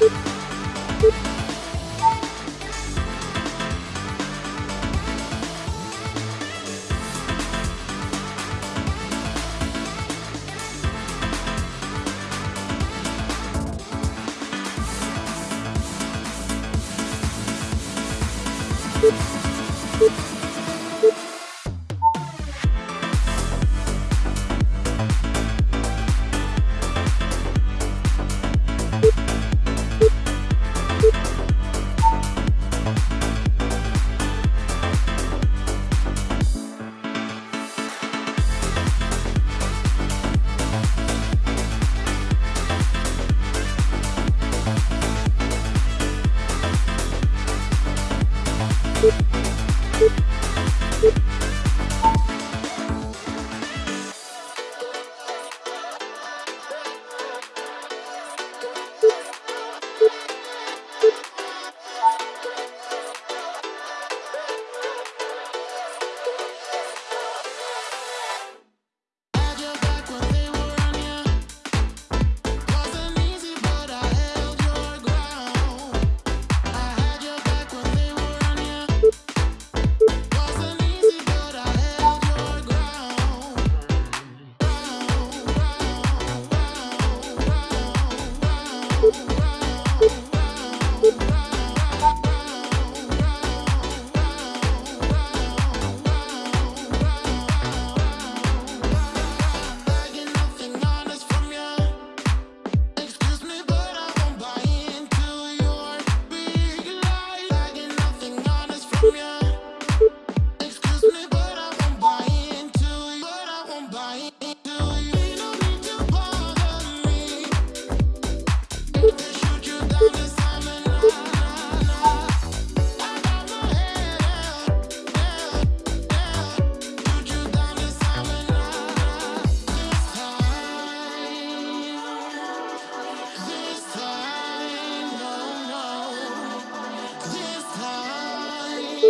Beep.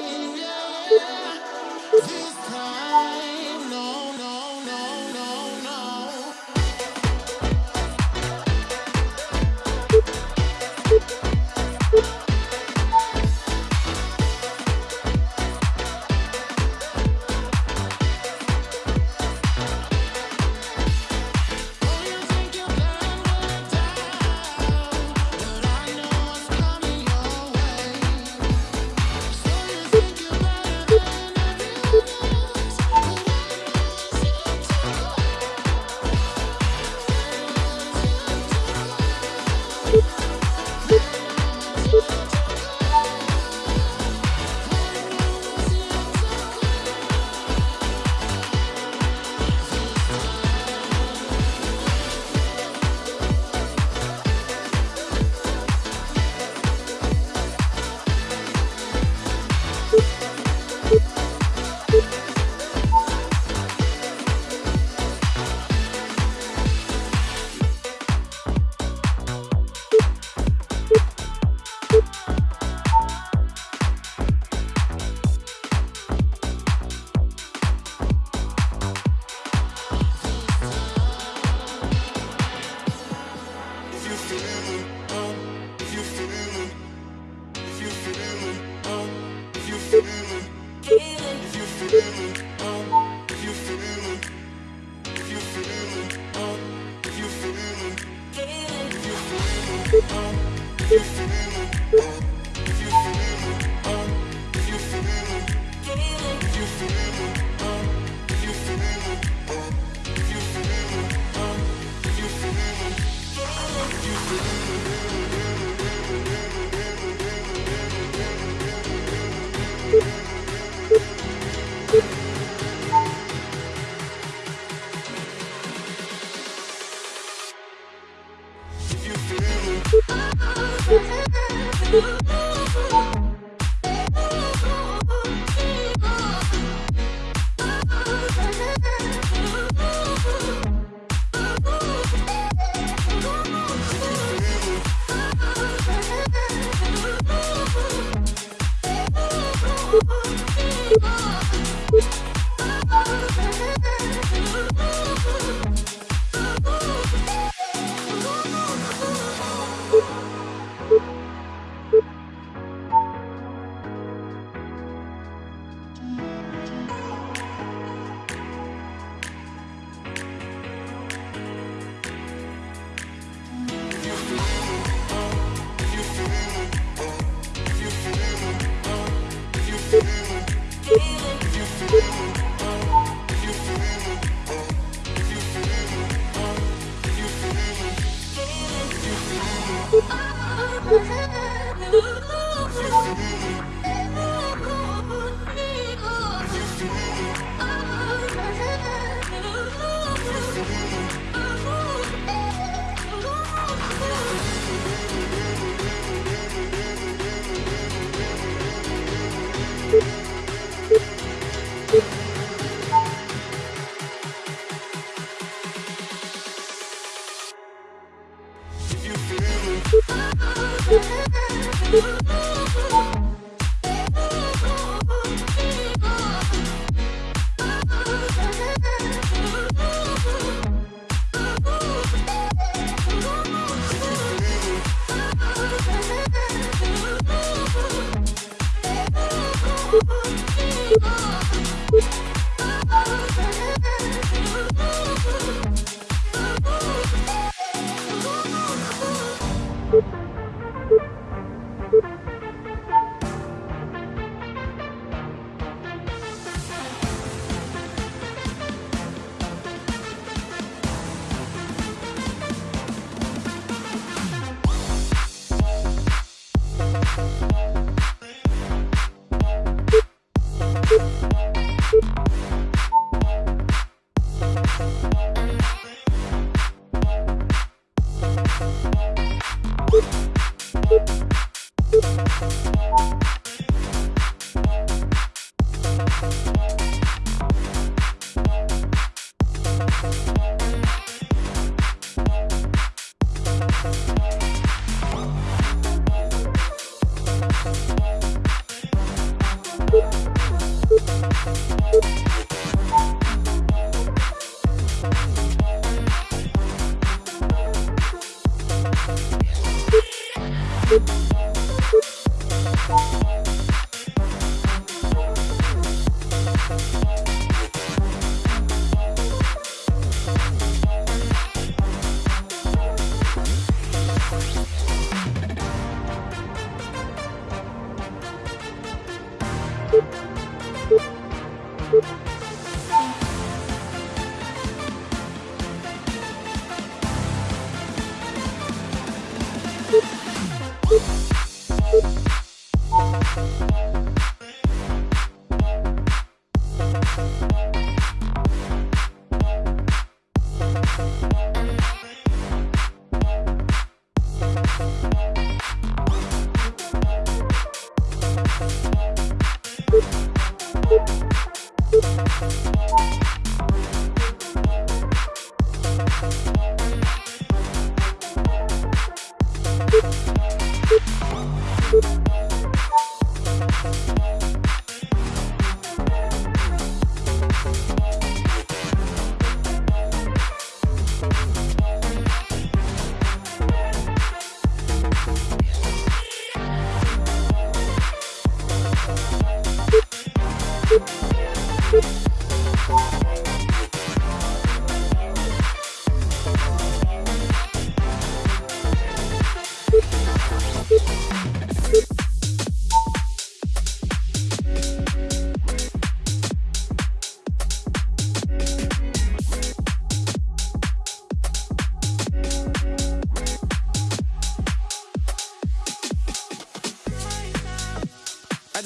Yeah. If you feel it, Feel it.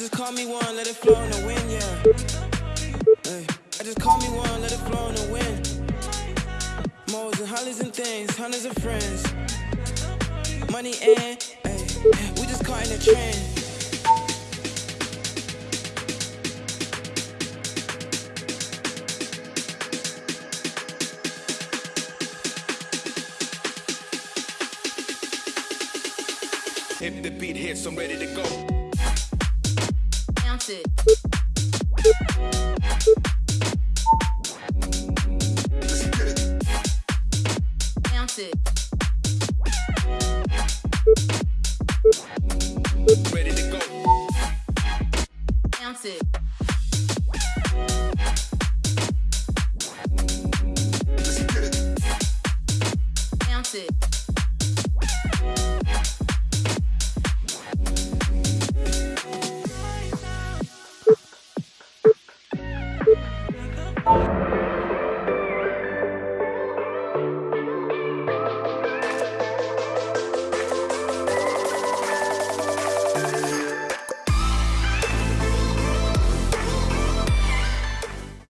Just call me one, let it flow in the wind, yeah. Hey, I just call me one, let it flow in the wind. Moles and hollies and things, hundreds of friends. Money and, hey, we just caught in the trend.